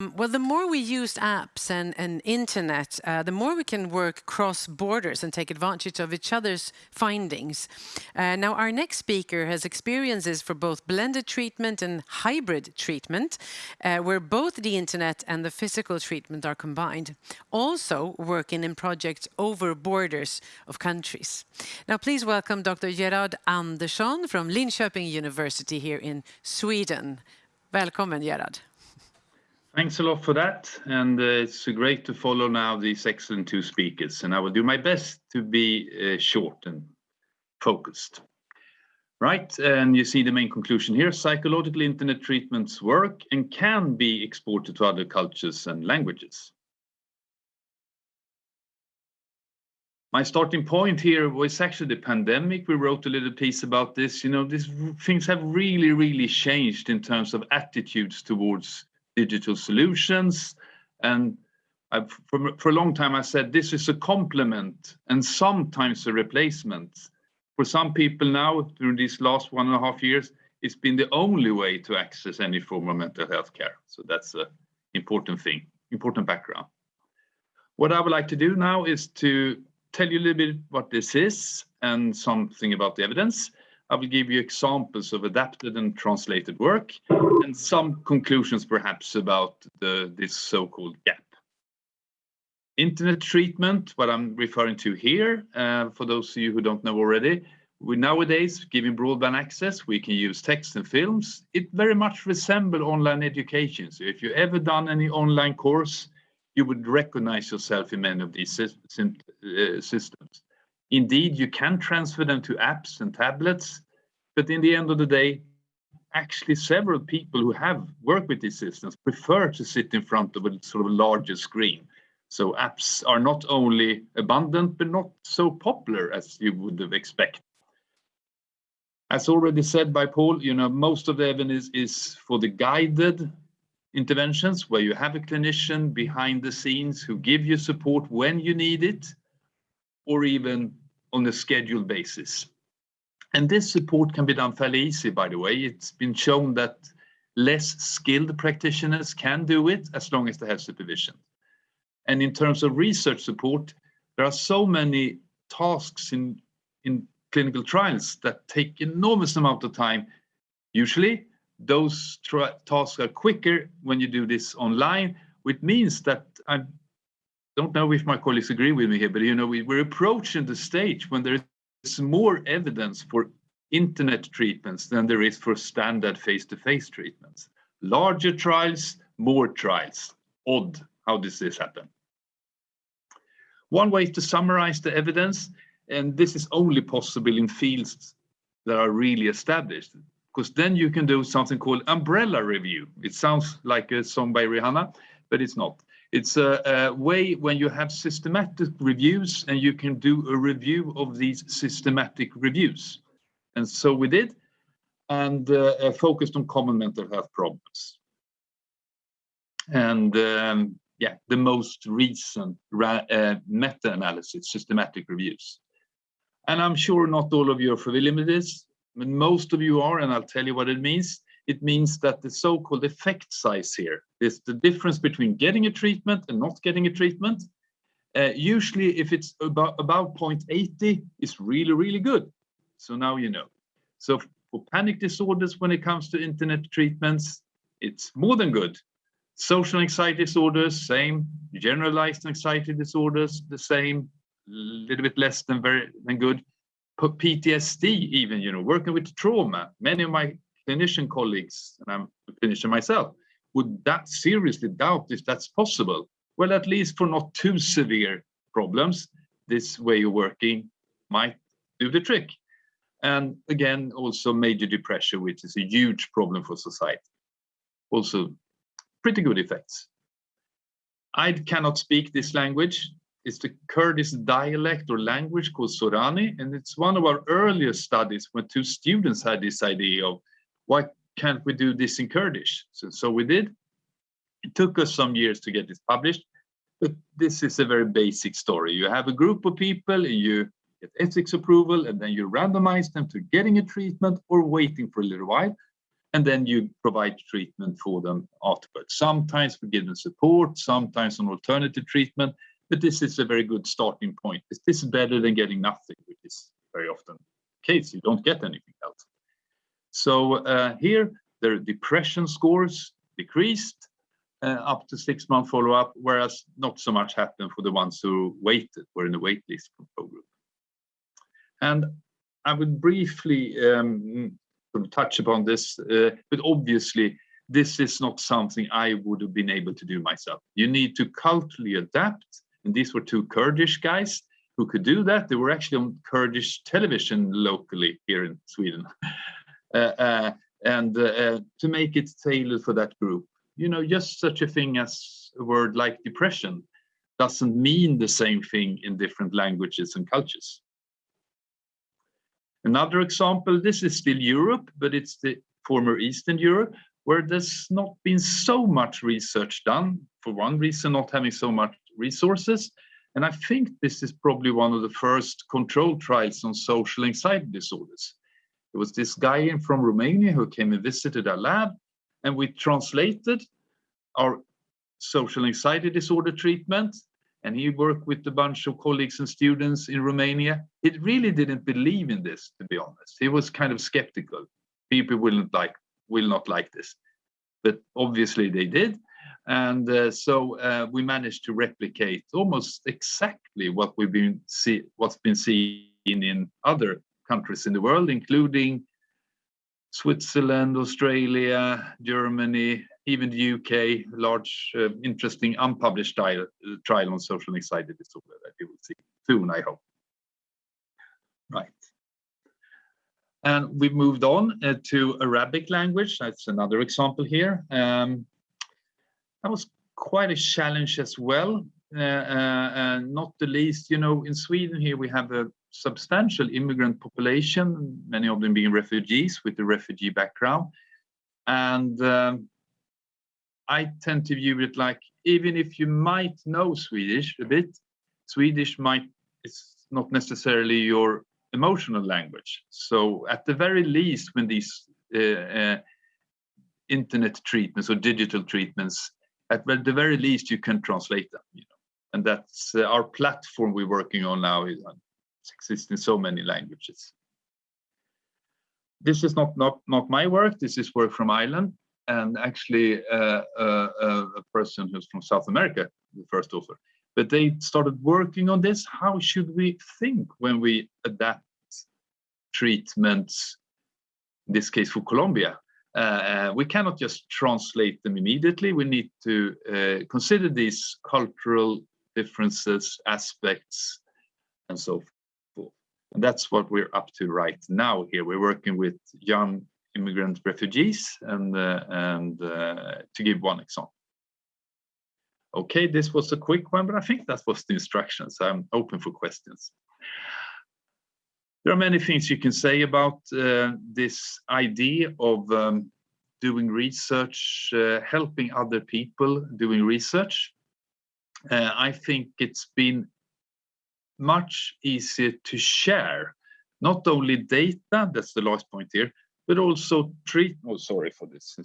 Well, the more we use apps and, and internet, uh, the more we can work cross borders and take advantage of each other's findings. Uh, now, our next speaker has experiences for both blended treatment and hybrid treatment, uh, where both the internet and the physical treatment are combined. Also working in projects over borders of countries. Now, please welcome Dr. Gerard Andersson from Linköping University here in Sweden. Välkommen, Gerard. Thanks a lot for that. And uh, it's great to follow now these excellent two speakers. And I will do my best to be uh, short and focused. Right, and you see the main conclusion here. Psychological internet treatments work and can be exported to other cultures and languages. My starting point here was actually the pandemic. We wrote a little piece about this. You know, these things have really, really changed in terms of attitudes towards digital solutions. And I've, for, for a long time, I said this is a complement and sometimes a replacement. For some people now, during these last one and a half years, it's been the only way to access any form of mental health care. So that's an important thing, important background. What I would like to do now is to tell you a little bit what this is and something about the evidence. I will give you examples of adapted and translated work and some conclusions perhaps about the, this so-called gap. Internet treatment, what I'm referring to here, uh, for those of you who don't know already, we nowadays, giving broadband access, we can use text and films. It very much resembles online education. So if you've ever done any online course, you would recognize yourself in many of these uh, systems. Indeed, you can transfer them to apps and tablets, but in the end of the day, actually several people who have worked with these systems prefer to sit in front of a sort of larger screen. So apps are not only abundant, but not so popular as you would have expected. As already said by Paul, you know, most of the evidence is for the guided interventions where you have a clinician behind the scenes who give you support when you need it or even on a scheduled basis. And this support can be done fairly easy, by the way. It's been shown that less skilled practitioners can do it as long as they have supervision. And in terms of research support, there are so many tasks in, in clinical trials that take enormous amount of time. Usually, those tasks are quicker when you do this online, which means that I don't know if my colleagues agree with me here, but you know, we, we're approaching the stage when there is more evidence for internet treatments than there is for standard face-to-face -face treatments. Larger trials, more trials. Odd, how does this happen? One way to summarize the evidence, and this is only possible in fields that are really established, because then you can do something called umbrella review. It sounds like a song by Rihanna, but it's not. It's a, a, way when you have systematic reviews and you can do a review of these systematic reviews. And so we did, and uh, uh focused on common mental health problems. And um, yeah, the most recent uh, meta-analysis, systematic reviews. And I'm sure not all of you are familiar with this, but most of you are, and I'll tell you what it means it means that the so-called effect size here is the difference between getting a treatment and not getting a treatment. Uh, usually, if it's about, about 0.80, it's really, really good. So now you know. So for panic disorders, when it comes to internet treatments, it's more than good. Social anxiety disorders, same. Generalized anxiety disorders, the same. A little bit less than very than good. PTSD, even, you know, working with trauma. Many of my clinician colleagues, and I'm a clinician myself, would that seriously doubt if that's possible? Well, at least for not too severe problems, this way of working might do the trick. And again, also major depression, which is a huge problem for society. Also pretty good effects. I cannot speak this language. It's the Kurdish dialect or language called Sorani, and it's one of our earliest studies when two students had this idea of why can't we do this in Kurdish? So, so we did. It took us some years to get this published, but this is a very basic story. You have a group of people and you get ethics approval and then you randomize them to getting a treatment or waiting for a little while. and then you provide treatment for them afterwards. Sometimes we give them support, sometimes an alternative treatment, but this is a very good starting point. This is better than getting nothing, which is very often the case. You don't get anything else. So uh, here, their depression scores decreased uh, up to six month follow up, whereas not so much happened for the ones who waited, were in the wait list control group. And I would briefly um, touch upon this, uh, but obviously this is not something I would have been able to do myself. You need to culturally adapt. And these were two Kurdish guys who could do that. They were actually on Kurdish television locally here in Sweden. Uh, uh, and uh, to make it tailored for that group. You know, just such a thing as a word like depression doesn't mean the same thing in different languages and cultures. Another example, this is still Europe, but it's the former Eastern Europe, where there's not been so much research done, for one reason, not having so much resources. And I think this is probably one of the first controlled trials on social anxiety disorders. It was this guy from Romania who came and visited our lab, and we translated our social anxiety disorder treatment and he worked with a bunch of colleagues and students in Romania. He really didn't believe in this, to be honest. He was kind of skeptical. People will not like will not like this, but obviously they did, and uh, so uh, we managed to replicate almost exactly what we've been see what's been seen in other countries in the world, including Switzerland, Australia, Germany, even the UK, large, uh, interesting, unpublished trial, trial on social anxiety disorder that you will see soon, I hope. Right. And we've moved on uh, to Arabic language. That's another example here. Um, that was quite a challenge as well. Uh, uh, and not the least, you know, in Sweden here we have a substantial immigrant population, many of them being refugees with a refugee background. And um, I tend to view it like even if you might know Swedish a bit, Swedish might it's not necessarily your emotional language. So at the very least, when these uh, uh, internet treatments or digital treatments, at the very least you can translate them. You know, and that's uh, our platform we're working on now is exists in so many languages. This is not not not my work. This is work from Ireland and actually uh, uh, uh, a person who's from South America, the first author. But they started working on this. How should we think when we adapt treatments, in this case for Colombia? Uh, we cannot just translate them immediately. We need to uh, consider these cultural differences, aspects, and so forth. And that's what we're up to right now here. We're working with young immigrant refugees, and, uh, and uh, to give one example. Okay, this was a quick one, but I think that was the instructions. I'm open for questions. There are many things you can say about uh, this idea of um, doing research, uh, helping other people doing research. Uh, I think it's been much easier to share not only data, that's the last point here, but also treat. Oh, sorry for this,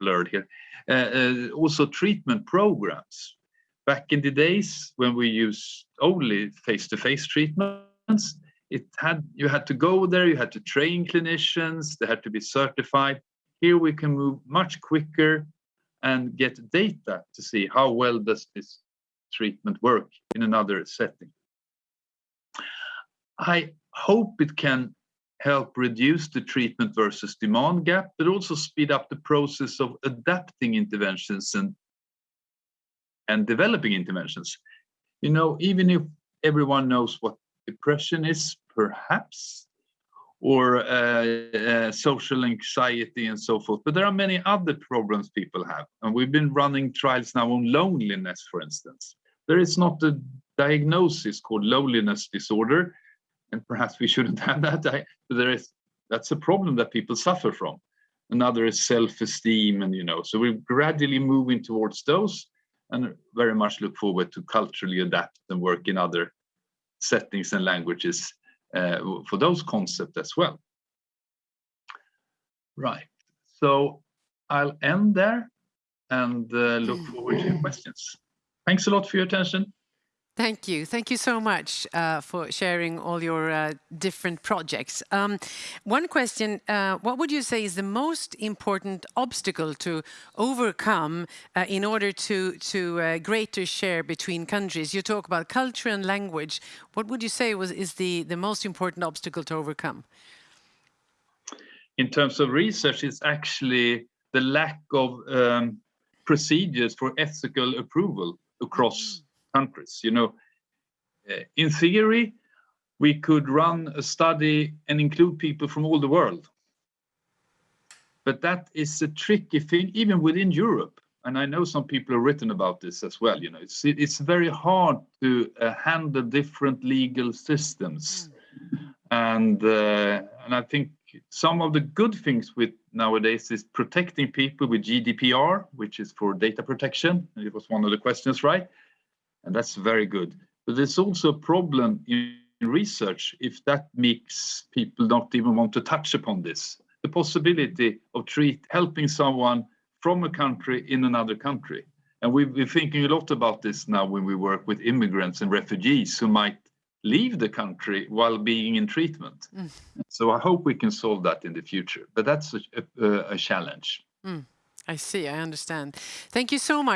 blurred here. Uh, uh, also treatment programs. Back in the days when we used only face-to-face -face treatments, it had you had to go there, you had to train clinicians, they had to be certified. Here we can move much quicker and get data to see how well does this treatment work in another setting. I hope it can help reduce the treatment versus demand gap, but also speed up the process of adapting interventions and, and developing interventions. You know, even if everyone knows what depression is, perhaps, or uh, uh, social anxiety and so forth, but there are many other problems people have. And we've been running trials now on loneliness, for instance. There is not a diagnosis called loneliness disorder, and perhaps we shouldn't have that. I, there is that's a problem that people suffer from. Another is self-esteem, and you know, so we're gradually moving towards those, and very much look forward to culturally adapt and work in other settings and languages uh, for those concepts as well. Right. So I'll end there and uh, look forward to your questions. Thanks a lot for your attention. Thank you. Thank you so much uh, for sharing all your uh, different projects. Um, one question, uh, what would you say is the most important obstacle to overcome uh, in order to, to uh, greater share between countries? You talk about culture and language. What would you say was is the, the most important obstacle to overcome? In terms of research, it's actually the lack of um, procedures for ethical approval across mm countries. You know, uh, in theory, we could run a study and include people from all the world. But that is a tricky thing, even within Europe. And I know some people have written about this as well. You know, it's it's very hard to uh, handle different legal systems, mm. and uh, and I think some of the good things with nowadays is protecting people with GDPR, which is for data protection. It was one of the questions, right? And that's very good. But there's also a problem in research if that makes people not even want to touch upon this. The possibility of treat helping someone from a country in another country. And we've been thinking a lot about this now when we work with immigrants and refugees who might leave the country while being in treatment. Mm. So I hope we can solve that in the future, but that's a, a, a challenge. Mm. I see, I understand. Thank you so much.